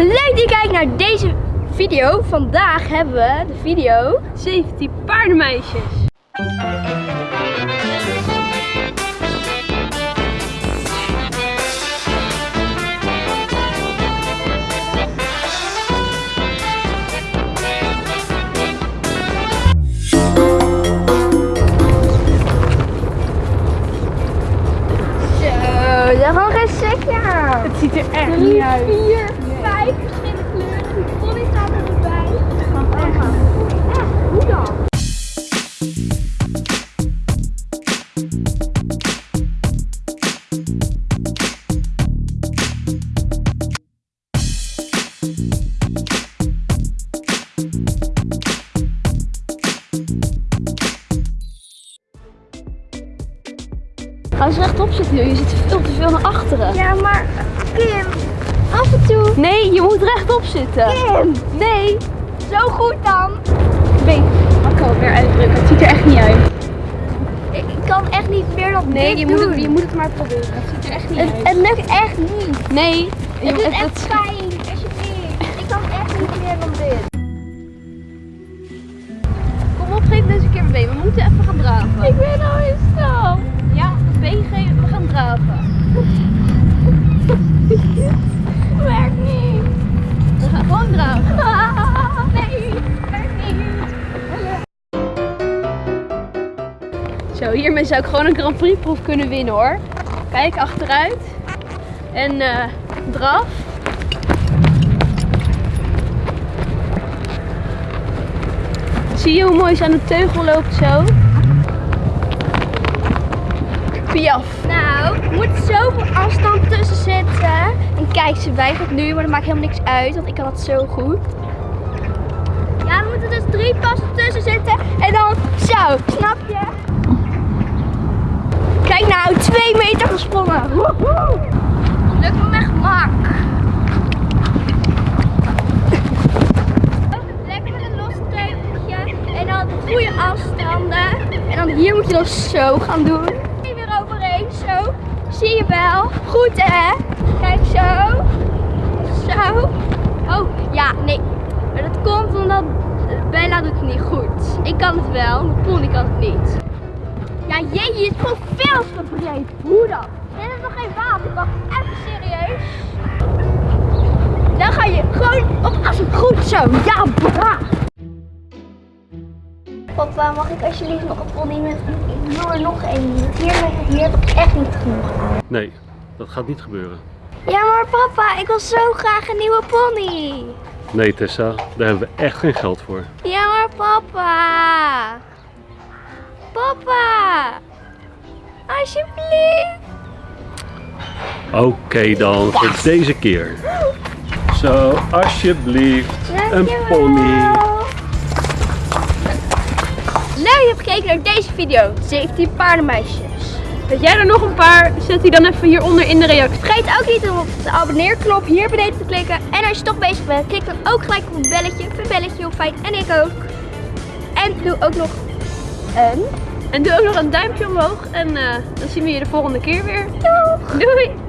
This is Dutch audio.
Leuk dat je kijkt naar deze video. Vandaag hebben we de video 17 paardenmeisjes. Het ziet er echt Drie, niet uit. vier, vijf verschillende kleuren. De pony staat erbij. Echt, hoe dan? Ga eens rechtop zitten, joh. je zit veel te veel naar achteren. Ja, maar Kim, af en toe. Nee, je moet rechtop zitten. Kim, Nee. zo goed dan. Been. Akko weer uitdrukken, het ziet er echt niet uit. Ik, ik kan echt niet meer dan Nee, dit je moet, doen. het, je moet het maar proberen. Het ziet er echt niet Het, uit. het lukt echt niet. Nee. Het moet- is echt alsjeblieft. Ik kan echt niet meer dan dit. Kom op, geef deze keer. We moeten even gaan draven. Ik ben al Nee, niet. Zo, hiermee zou ik gewoon een Grand Prix proef kunnen winnen hoor. Kijk achteruit. En eh draf. Zie je hoe mooi ze aan de teugel loopt zo? Piaf. Nou, er moet zoveel afstand tussen zitten. Kijk, ze weigert nu, maar dat maakt helemaal niks uit, want ik kan het zo goed. Ja, er moeten dus drie passen tussen zitten. En dan zo, snap je? Kijk nou, twee meter gesprongen. Woehoe. Lukt me met gemak. Lekker een los teugeltje. En dan goede afstanden. En dan hier moet je dan zo gaan doen. Hier weer overheen, zo. Zie je wel? Goed hè? Kijk zo. Zo. Oh, ja, nee. Maar dat komt omdat Bella doet het niet goed. Ik kan het wel, maar Pony kan het niet. Ja, jeetje, je is gewoon veel te. Hoe dan? Dit is nog geen water. Wacht, even serieus. Dan ga je gewoon op as goed zo. Ja, bra. Papa, mag ik alsjeblieft nog een pony met... Ik wil er nog één. Hier, hier heb ik echt niet genoeg aan. Nee, dat gaat niet gebeuren. Ja, maar papa, ik wil zo graag een nieuwe pony. Nee Tessa, daar hebben we echt geen geld voor. Ja, maar papa. Papa. Alsjeblieft. Oké dan, voor deze keer. Zo, alsjeblieft. Een pony. Je hebt gekeken naar deze video. 17 paardenmeisjes. Weet jij er nog een paar? Zet die dan even hieronder in de reactie. Vergeet ook niet om op de abonneerknop hier beneden te klikken. En als je toch bezig bent, klik dan ook gelijk op het belletje. Vind het belletje heel fijn en ik ook. En doe ook nog een En doe ook nog een duimpje omhoog. En eh, dan zien we je de volgende keer weer. doeg. Doei!